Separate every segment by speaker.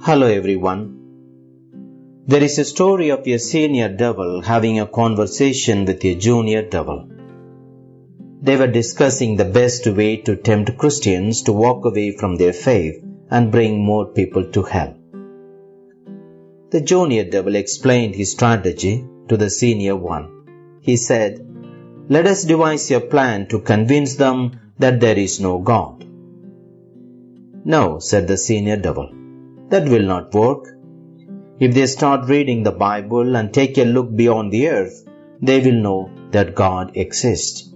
Speaker 1: Hello everyone. There is a story of a senior devil having a conversation with a junior devil. They were discussing the best way to tempt Christians to walk away from their faith and bring more people to hell. The junior devil explained his strategy to the senior one. He said, Let us devise a plan to convince them that there is no God. No, said the senior devil. That will not work. If they start reading the Bible and take a look beyond the earth, they will know that God exists.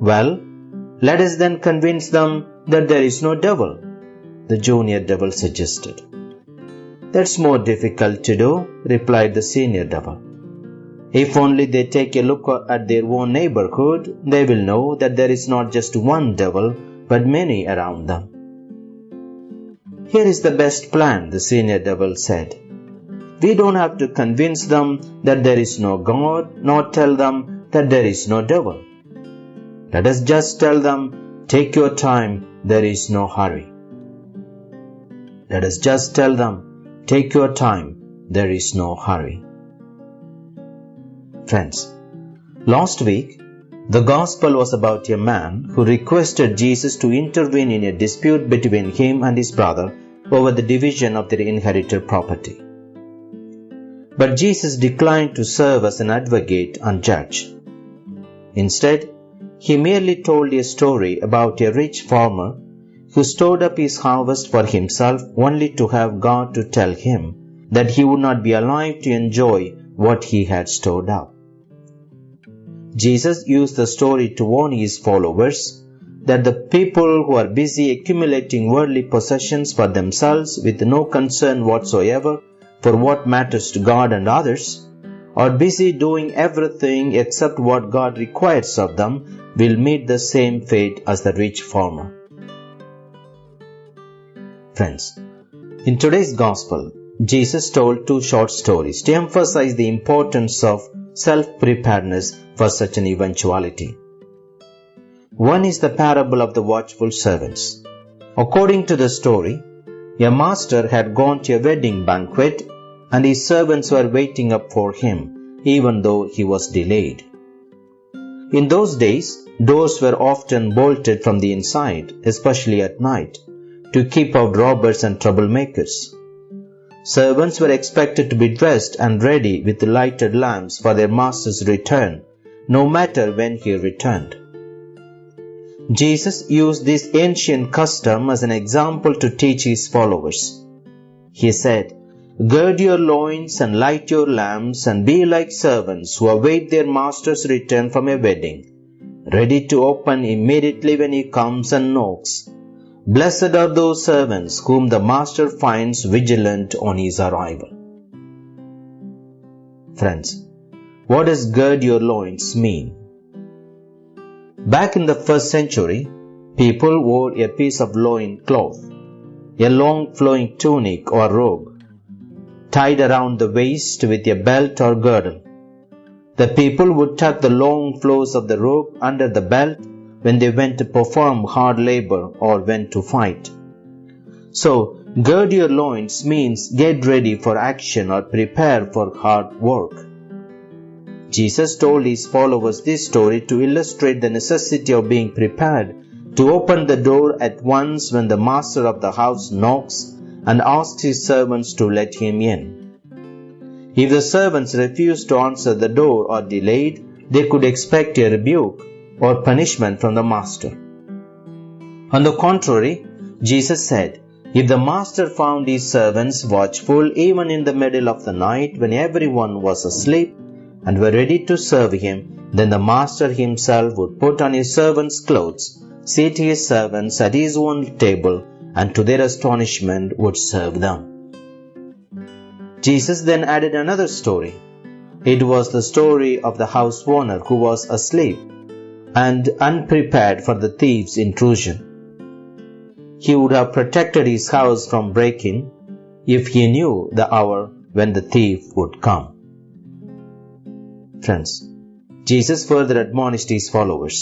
Speaker 1: Well, let us then convince them that there is no devil, the junior devil suggested. That's more difficult to do, replied the senior devil. If only they take a look at their own neighborhood, they will know that there is not just one devil, but many around them. Here is the best plan, the senior devil said. We don't have to convince them that there is no God, nor tell them that there is no devil. Let us just tell them, take your time, there is no hurry. Let us just tell them, take your time, there is no hurry. Friends, last week, the Gospel was about a man who requested Jesus to intervene in a dispute between him and his brother over the division of their inherited property. But Jesus declined to serve as an advocate and judge. Instead, he merely told a story about a rich farmer who stored up his harvest for himself only to have God to tell him that he would not be alive to enjoy what he had stored up. Jesus used the story to warn his followers that the people who are busy accumulating worldly possessions for themselves with no concern whatsoever for what matters to God and others are busy doing everything except what God requires of them will meet the same fate as the rich farmer. Friends, in today's gospel, Jesus told two short stories to emphasize the importance of self preparedness for such an eventuality. One is the parable of the watchful servants. According to the story, a master had gone to a wedding banquet and his servants were waiting up for him, even though he was delayed. In those days, doors were often bolted from the inside, especially at night, to keep out robbers and troublemakers. Servants were expected to be dressed and ready with lighted lamps for their master's return, no matter when he returned. Jesus used this ancient custom as an example to teach his followers. He said, Gird your loins and light your lamps and be like servants who await their master's return from a wedding, ready to open immediately when he comes and knocks. Blessed are those servants whom the master finds vigilant on his arrival. Friends, what does gird your loins mean? Back in the first century, people wore a piece of loin cloth, a long flowing tunic or robe, tied around the waist with a belt or girdle. The people would tuck the long flows of the robe under the belt when they went to perform hard labor or went to fight. So, gird your loins means get ready for action or prepare for hard work. Jesus told his followers this story to illustrate the necessity of being prepared to open the door at once when the master of the house knocks and asks his servants to let him in. If the servants refused to answer the door or delayed, they could expect a rebuke or punishment from the master. On the contrary, Jesus said, If the master found his servants watchful even in the middle of the night when everyone was asleep and were ready to serve him, then the master himself would put on his servants' clothes, seat his servants at his own table, and to their astonishment would serve them. Jesus then added another story. It was the story of the house owner who was asleep and unprepared for the thief's intrusion. He would have protected his house from break-in if he knew the hour when the thief would come. Friends, Jesus further admonished his followers,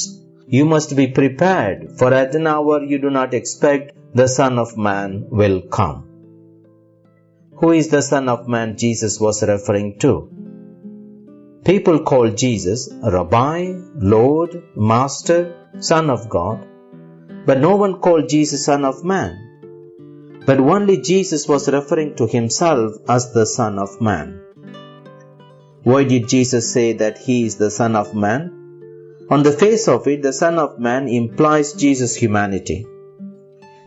Speaker 1: You must be prepared, for at an hour you do not expect the Son of Man will come. who is the Son of Man Jesus was referring to. People call Jesus Rabbi, Lord, Master, Son of God, but no one called Jesus Son of Man. But only Jesus was referring to himself as the Son of Man. Why did Jesus say that he is the Son of Man? On the face of it, the Son of Man implies Jesus' humanity.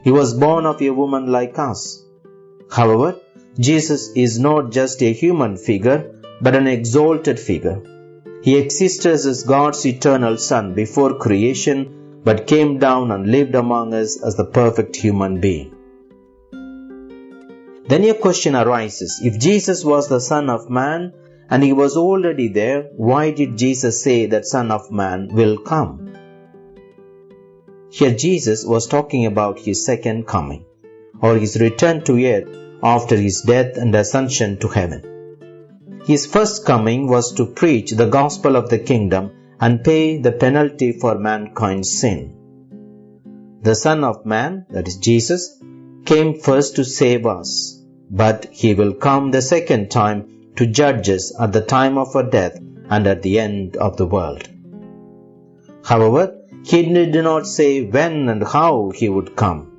Speaker 1: He was born of a woman like us. However, Jesus is not just a human figure, but an exalted figure. He existed as God's eternal Son before creation, but came down and lived among us as the perfect human being. Then a question arises if Jesus was the Son of Man and he was already there, why did Jesus say that Son of Man will come? Here Jesus was talking about his second coming, or his return to earth after his death and ascension to heaven. His first coming was to preach the gospel of the kingdom and pay the penalty for mankind's sin. The Son of Man, that is Jesus, came first to save us, but he will come the second time to judge us at the time of our death and at the end of the world. However, he did not say when and how he would come.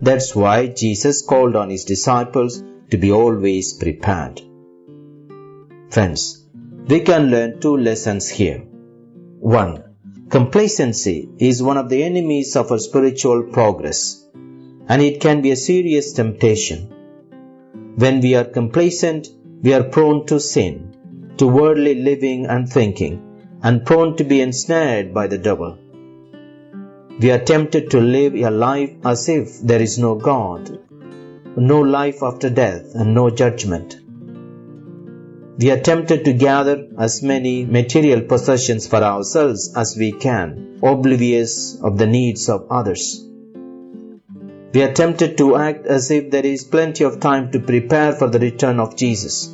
Speaker 1: That's why Jesus called on his disciples to be always prepared. Friends, we can learn two lessons here. 1. Complacency is one of the enemies of our spiritual progress, and it can be a serious temptation. When we are complacent, we are prone to sin, to worldly living and thinking, and prone to be ensnared by the devil. We are tempted to live a life as if there is no God, no life after death, and no judgment. We are tempted to gather as many material possessions for ourselves as we can, oblivious of the needs of others. We are tempted to act as if there is plenty of time to prepare for the return of Jesus.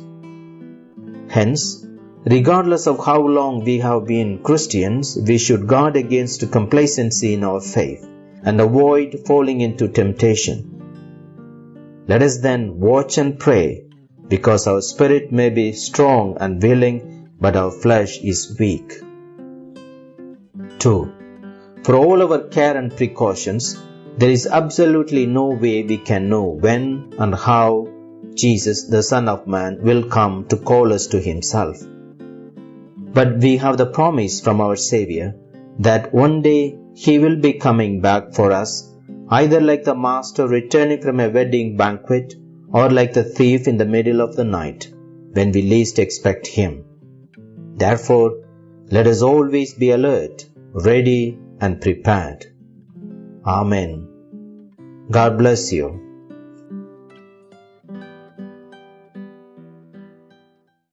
Speaker 1: Hence, regardless of how long we have been Christians, we should guard against complacency in our faith and avoid falling into temptation. Let us then watch and pray because our spirit may be strong and willing, but our flesh is weak. 2. For all our care and precautions, there is absolutely no way we can know when and how Jesus, the Son of Man, will come to call us to Himself. But we have the promise from our Savior that one day He will be coming back for us, either like the Master returning from a wedding banquet or like the thief in the middle of the night when we least expect Him. Therefore, let us always be alert, ready, and prepared. Amen. God bless you.